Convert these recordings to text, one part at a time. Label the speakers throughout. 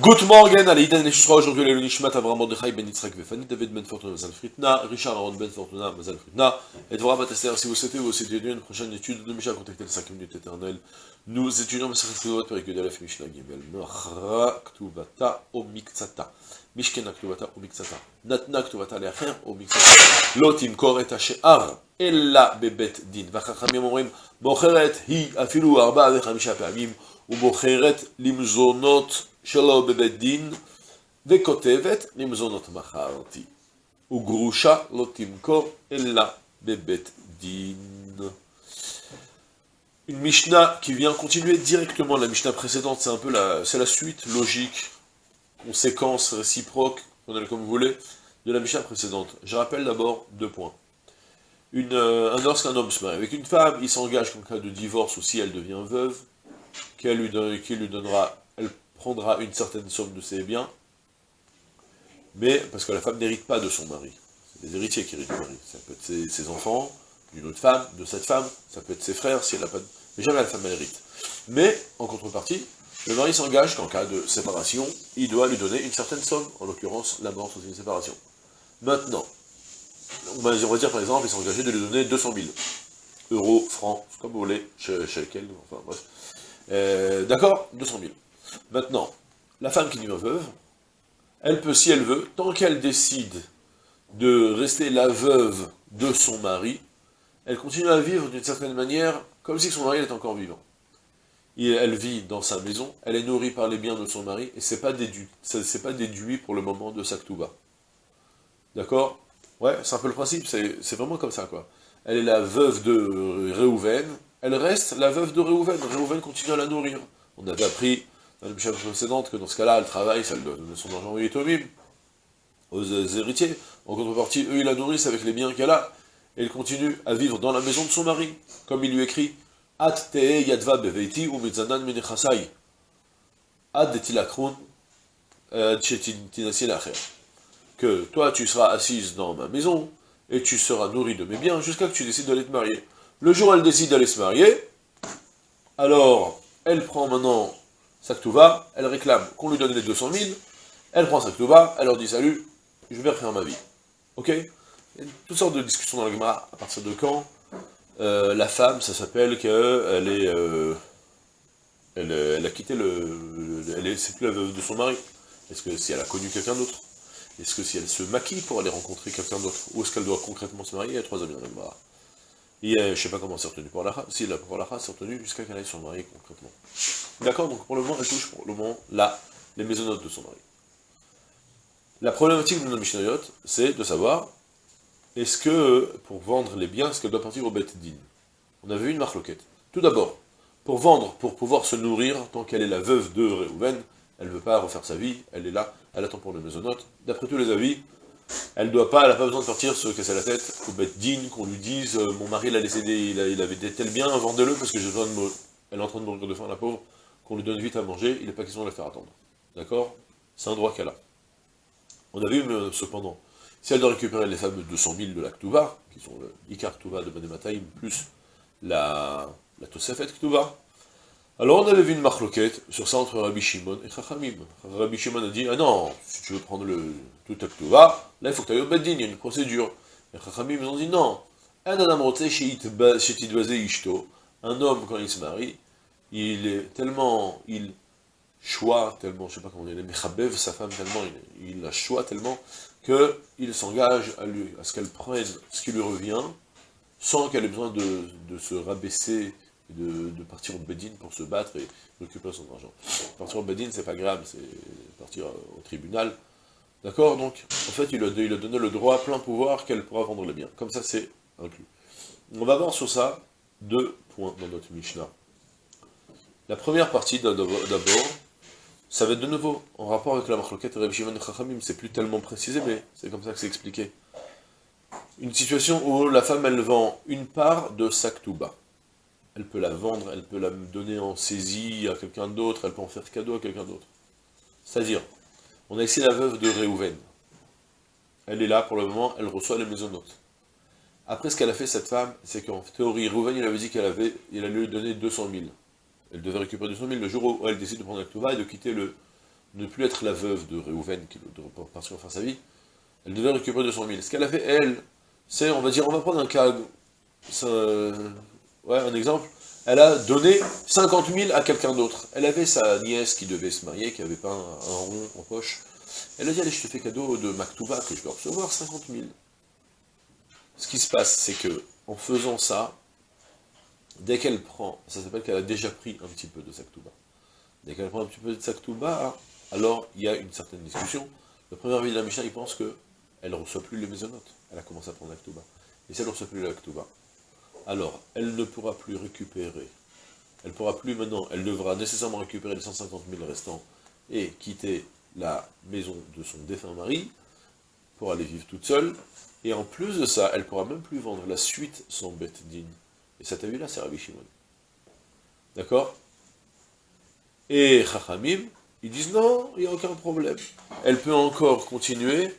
Speaker 1: Good morning, allez, Idan Neshusra, aujourd'hui, les Lunishmat, Avram Mordechai, Ben Yitzhak, Befani, David Ben Fortuna, Mazal Fritna, Richard Aaron Ben Fortuna, Mazal Fritna, et Dvorah Batester, si vous souhaitez, vous souhaitez une prochaine étude de Misha, contactez les 5 minutes éternelles. Nous étudions Masachet Chizot, Perik Yudalef, Mishnah, Gimel, Noachra, Ktuvata, Omiktsata, Mishkena, Ktuvata, Omiktsata, Natna, Ktuvata, Leacher, Omiktsata, Lotim, Koret, Ashear, Ella, Bebet, Din, Vachachamim, Omrim, Mocheret, Hi, Afilu, Arba, Vechamisha, Pamim, Umocheret, Limzonot, שלא בבית דין, וכותבת למזונות מכרתי. וגרושה לא תמכור אלא בבית דין. Une Mishnah qui vient continuer directement la Mishnah précédente, c'est un peu la, c'est la suite logique, conséquence réciproque, on comme vous voulez, de la Mishnah précédente. Je rappelle d'abord deux points. Une, euh, un lorsqu'un homme se marie avec une femme, il s'engage qu'en cas de divorce ou si elle devient veuve, qu'elle lui, donne, qu'il lui donnera, elle prendra une certaine somme de ses biens, mais parce que la femme n'hérite pas de son mari. C'est les héritiers qui héritent du mari. Ça peut être ses, enfants, d'une autre femme, de cette femme, ça peut être ses frères, si elle n'a pas. Mais jamais la femme elle hérite. Mais, en contrepartie, le mari s'engage qu'en cas de séparation, il doit lui donner une certaine somme, en l'occurrence la mort sous une séparation. Maintenant, on va dire par exemple, il s'est engagé de lui donner 200 000 euros, francs, comme vous voulez, chez, chez quel, enfin bref. Euh, D'accord 200 000. Maintenant, la femme qui devient veuve, elle peut, si elle veut, tant qu'elle décide de rester la veuve de son mari, elle continue à vivre d'une certaine manière, comme si son mari était encore vivant. Elle vit dans sa maison, elle est nourrie par les biens de son mari, et c'est pas déduit, pas déduit pour le moment de sa. D'accord? Ouais, c'est un peu le principe, c'est vraiment comme ça, quoi. Elle est la veuve de Réhouven, elle reste la veuve de Réhouven, Réhouven continue à la nourrir. On avait appris la chapitre précédente que dans ce cas-là, elle travaille, ça donne son argent aux Yitomim, aux héritiers. En contrepartie, eux, ils la nourrissent avec les biens qu'elle a, et elle continue à vivre dans la maison de son mari, comme il lui écrit At te yadva beveiti ou mitzanan menechasai. Ad detilakron que toi tu seras assise dans ma maison, et tu seras nourrie de mes biens, jusqu'à que tu décides d'aller te marier. Le jour où elle décide d'aller se marier, alors elle prend maintenant sa ktouva, elle réclame qu'on lui donne les 200 000, elle prend sa ktouva, elle leur dit salut, je vais refaire ma vie. Ok? Il toutes sortes de discussions dans le Gemara, à partir de quand? Euh, la femme, ça s'appelle qu'elle est... Euh, elle, elle, a quitté le... elle est, c'est plus la veuve de son mari. Est-ce que si elle a connu quelqu'un d'autre? Est-ce que si elle se maquille pour aller rencontrer quelqu'un d'autre? Ou est-ce qu'elle doit concrètement se marier? Il a trois amis dans le Gemara. Et euh, je sais pas comment c'est retenu pour la race, si la, pour la race c'est retenu jusqu'à qu'elle aille son mari concrètement. D'accord Donc pour le moment, elle touche pour le moment là, les maisonnotes de son mari. La problématique de nos Mishnayot, c'est de savoir, est-ce que, pour vendre les biens, est-ce qu'elle doit partir au Bet Din On avait vu une marloquette. Tout d'abord, pour vendre, pour pouvoir se nourrir, tant qu'elle est la veuve de Réhouven, elle ne veut pas refaire sa vie, elle est là, elle attend pour les maisonnotes. D'après tous les avis, elle doit pas, elle n'a pas besoin de partir se casser la tête, au Bet Din, qu'on lui dise, euh, mon mari l'a laissé, il, il, avait des tels vendez-le, parce que. Elle est en train de mourir de faim, la pauvre, qu'on lui donne vite à manger, il n'est pas question de la faire attendre. D'accord? C'est un droit qu'elle a. On a vu, mais, cependant, si elle doit récupérer les fameux 200 000 de la Ktuva, qui sont le Ikar Ktuva de Manemataim, plus la, la Tosefet Ktuva, alors on avait vu une marloquette sur ça entre Rabbi Shimon et Chachamim. Rabbi Shimon a dit, ah non, si tu veux prendre le tout Ktuva, là il faut que tu ailles au Beddin, il y a une procédure. Et Chachamim ont dit, non, un un homme quand il se marie, il est tellement, il choix tellement, je sais pas comment il mechabev sa femme tellement, il, la choix tellement, qu'il s'engage à, à ce qu'elle prenne ce qui lui revient, sans qu'elle ait besoin de, de se rabaisser, de, partir au Bedin pour se battre et récupérer son argent. Partir au Bedin, c'est pas grave, c'est partir au tribunal. D'accord Donc, en fait, il a, donné le droit, plein pouvoir, qu'elle pourra vendre les biens. Comme ça, c'est inclus. On va voir sur ça deux points dans notre Mishnah. La première partie, d'abord, ça va être de nouveau en rapport avec la marloquette Reb Shimon Chachamim, c'est plus tellement précisé, mais c'est comme ça que c'est expliqué. Une situation où la femme, elle vend une part de sa ktouba. Elle peut la vendre, elle peut la donner en saisie à quelqu'un d'autre, elle peut en faire cadeau à quelqu'un d'autre. C'est-à-dire, on a ici la veuve de Réhouven. Elle est là pour le moment, elle reçoit les maisonnotes. Après, ce qu'elle a fait, cette femme, c'est qu'en théorie, Réhouven, il avait dit qu'elle avait, il allait lui donner 200 000. Elle devait récupérer 200 000 le jour où elle décide de prendre la Ktouva et de quitter le, ne plus être la veuve de Réhouven, qui doit partir faire sa vie, elle devait récupérer 200 000. Ce qu'elle a fait, elle, c'est, on va dire, on va prendre un cas, ouais, un exemple, elle a donné 50 000 à quelqu'un d'autre. Elle avait sa nièce qui devait se marier, qui n'avait pas un, rond en poche. Elle a dit, allez, je te fais cadeau de Maktouba, que je vais recevoir 50 000. Ce qui se passe, c'est que, en faisant ça, dès qu'elle prend, ça s'appelle qu'elle a déjà pris un petit peu de Saktouba. Dès qu'elle prend un petit peu de Saktouba, alors il y a une certaine discussion. Le premier avis de la Mishnah, il pense qu'elle ne reçoit plus les maisonnotes. Elle a commencé à prendre l'Aktouba. Et si elle ne reçoit plus l'Aktouba, alors elle ne pourra plus récupérer. Elle pourra plus maintenant, elle devra nécessairement récupérer les 150 000 restants et quitter la maison de son défunt mari pour aller vivre toute seule. Et en plus de ça, elle pourra même plus vendre la suite sans bête digne. Et ça, t'as vu là, c'est Rabbi Shimon. D'accord? Et Chachamim, ils disent non, il n'y a aucun problème. Elle peut encore continuer.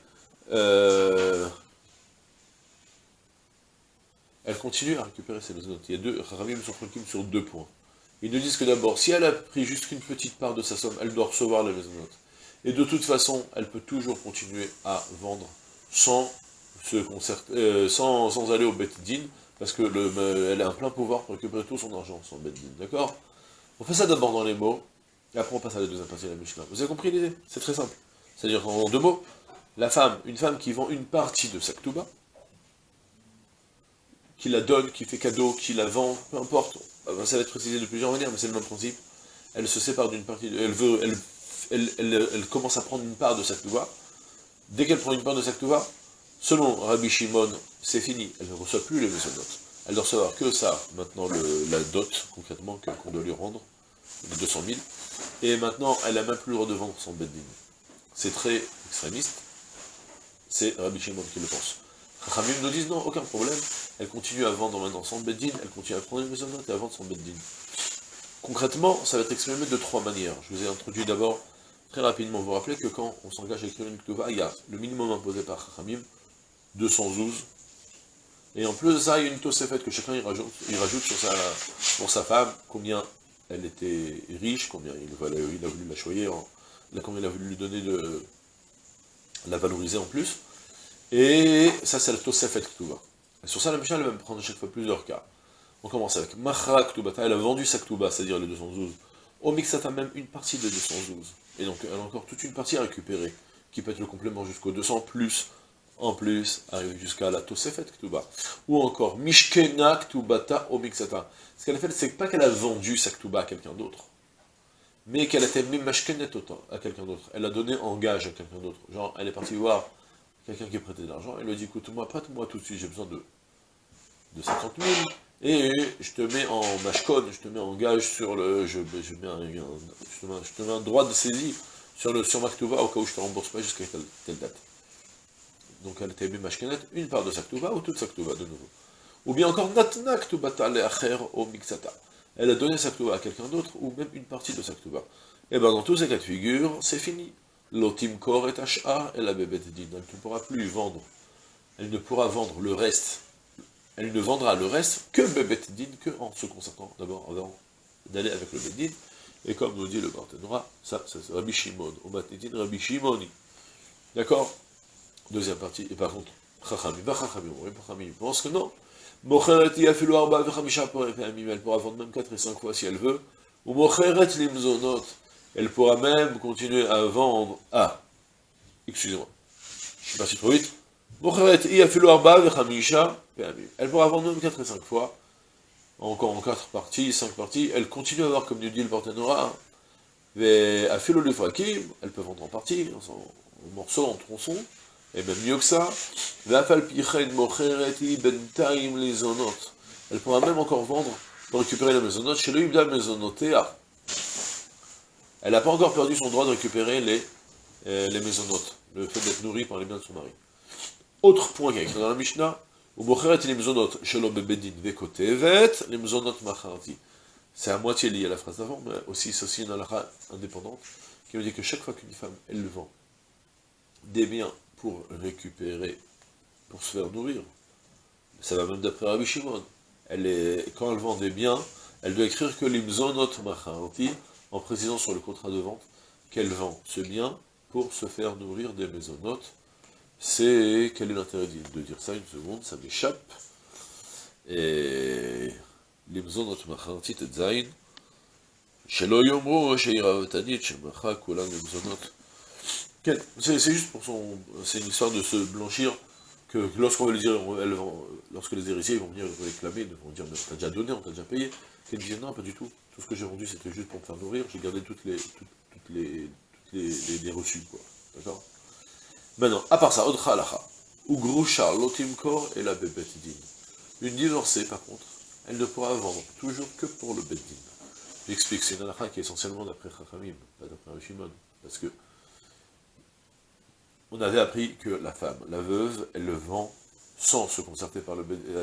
Speaker 1: Euh, elle continue à récupérer ses maisons. Il y a deux, tranquilles sur deux points. Ils nous disent que d'abord, si elle a pris juste une petite part de sa somme, elle doit recevoir la maison Et de toute façon, elle peut toujours continuer à vendre sans, se euh, sans, sans aller au Bet Din, parce que le, elle a un plein pouvoir pour récupérer tout son argent, son din, d'accord? On fait ça d'abord dans les mots, et après on passe à la deuxième partie de la Mishnah. Vous avez compris l'idée? C'est très simple. C'est-à-dire en deux mots, la femme, une femme qui vend une partie de sa ktouba, qui la donne, qui fait cadeau, qui la vend, peu importe, ça va être précisé de plusieurs manières, mais c'est le même principe, elle se sépare d'une partie, elle veut, elle, elle, commence à prendre une part de sa dès qu'elle prend une part de sa selon Rabbi Shimon, c'est fini, elle ne reçoit plus les maisonnotes. Elle doit recevoir que ça, maintenant la dot, concrètement, qu'on doit lui rendre, les 200 000, et maintenant elle n'a même plus le droit de vendre son bedding. C'est très extrémiste, c'est Rabbi Shimon qui le pense. Khamim nous disent non, aucun problème, elle continue à vendre maintenant son bedding, elle continue à prendre les maisonnotes et à vendre son bedding. Concrètement, ça va être exprimé de trois manières. Je vous ai introduit d'abord, très rapidement, vous vous rappelez que quand on s'engage à écrire une ktouva, il y a le minimum imposé par Khamim, 212, et en plus de ça, il y a une fait que chacun il rajoute, il rajoute sur sa, pour sa femme, combien elle était riche, combien il, il a voulu la choyer, combien il a voulu lui donner de la valoriser en plus. Et ça, c'est la Tosefet Ktuba. Et sur ça, la Mishnah, elle va me prendre chaque fois plusieurs cas. On commence avec Machra Ktubata, elle a vendu sa Ktuba, c'est-à-dire les 212. Au a même une partie des 212. Et donc, elle a encore toute une partie à récupérer, qui peut être le complément jusqu'au 200, plus en plus, arrive jusqu'à la Tosefet Ktuba. Ou encore, Mishkena Ktubata Omixata. Ce qu'elle a fait, c'est pas qu'elle a vendu sa Ktuba à quelqu'un d'autre, mais qu'elle a été Mishkenet à quelqu'un d'autre. Elle a donné en gage à quelqu'un d'autre. Genre, elle est partie voir quelqu'un qui prêtait de l'argent, elle lui dit, écoute-moi, prête-moi tout de suite, j'ai besoin de, de 50 000, et je te mets en mashkon, je te mets en gage sur le, je, je, mets, un, je, te mets, un droit de saisie sur le sur ma au cas où je te rembourse pas jusqu'à telle date donc elle était Mashkenet, une part de sa ou toute sa de nouveau. Ou bien encore Natna Ktubata au Mixata. Elle a donné sa à quelqu'un d'autre, ou même une partie de sa Et eh bien dans tous ces cas de figure, c'est fini. L'otim kor et ash'a et la bébé Elle ne pourra plus vendre. Elle ne pourra vendre le reste. Elle ne vendra le reste que bébé din, que en se concertant d'abord avant d'aller avec le bedin. Et comme nous dit le Barthénora, ça, c'est Rabbi Shimon. Rabbi Shimoni. D'accord? Deuxième partie, et par contre, Chachamim, Chachamim, Chachamim pense que non. Mocheret yafilu arba vechamisha elle pourra vendre même 4 et 5 fois si elle veut. Ou mocheret limzonot, elle pourra même continuer à vendre, ah, excusez-moi, je suis parti trop vite. Elle pourra vendre même 4 et 5 fois, encore en 4 parties, 5 parties, elle continue à avoir, comme nous dit le Partenora, mais à le elle peut vendre en partie, en morceaux, en tronçons, et même mieux que ça, elle pourra même encore vendre pour récupérer la maisonnote chez le Ibda Maisonotea. Elle n'a pas encore perdu son droit de récupérer les, euh, les le fait d'être nourrie par les biens de son mari. Autre point qui est écrit dans la Mishnah, c'est à moitié lié à la phrase d'avant, mais aussi c'est aussi une halakha indépendante, qui veut dire que chaque fois qu'une femme, elle vend des biens pour récupérer, pour se faire nourrir. Ça va même d'après Rabbi Shimon. Elle est, quand elle vend des biens, elle doit écrire que l'imzonot machanti, en précisant sur le contrat de vente, qu'elle vend ce bien pour se faire nourrir des maisonnotes. C'est... Quel est l'intérêt de dire ça Une seconde, ça m'échappe. Et... Les maisonnotes machantit et zain. Les maisonnotes. C'est juste pour son... C'est une histoire de se blanchir que lorsqu'on va dire, lorsque les héritiers vont venir réclamer, ils vont dire, mais on t'a déjà donné, on t'a déjà payé, qu'elle disait, non, pas du tout, tout ce que j'ai vendu, c'était juste pour me faire nourrir, j'ai gardé toutes les, toutes, les, les, reçus, quoi, d'accord? Maintenant, à part ça, Odcha Alacha, ou Lotimkor et la Bebet Din. Une divorcée, par contre, elle ne pourra vendre toujours que pour le Bet Din. J'explique, c'est une Alacha qui est essentiellement d'après Chachamim, pas d'après Shimon, parce que on avait appris que la femme, la veuve, elle le vend sans se concerter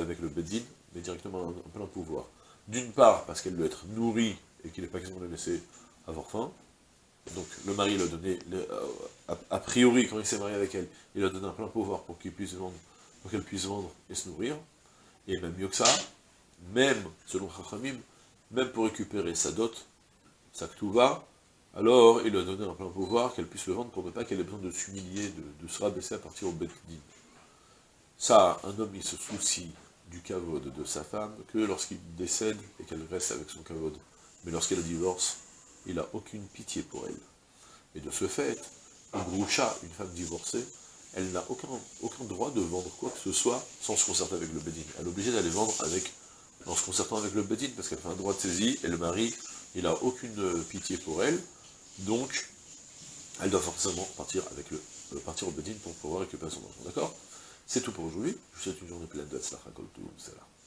Speaker 1: avec le Bedin, mais directement en plein pouvoir. D'une part, parce qu'elle doit être nourrie et qu'il n'est pas question de la laisser avoir faim. Donc le mari l'a donné, euh, a, priori, quand il s'est marié avec elle, il a donné un plein pouvoir pour qu'elle puisse vendre et se nourrir. Et même mieux que ça, même, selon Chachamim, même pour récupérer sa dot, sa va alors il lui a donné un plein pouvoir qu'elle puisse le vendre pour ne pas qu'elle ait besoin de s'humilier, de, se rabaisser à partir au Betdin. Ça, un homme, il se soucie du kavod de sa femme que lorsqu'il décède et qu'elle reste avec son kavod. Mais lorsqu'elle divorce, il n'a aucune pitié pour elle. Et de ce fait, un groucha, une femme divorcée, elle n'a aucun, aucun droit de vendre quoi que ce soit sans se concerter avec le Bedin. Elle est obligée d'aller vendre avec, en se concertant avec le Bedin, parce qu'elle fait un droit de saisie, et le mari, il n'a aucune pitié pour elle, donc, elle doit forcément partir avec le euh, partir au Bedin pour pouvoir récupérer son enfant, d'accord? C'est tout pour aujourd'hui, je vous souhaite une journée pleine de Kol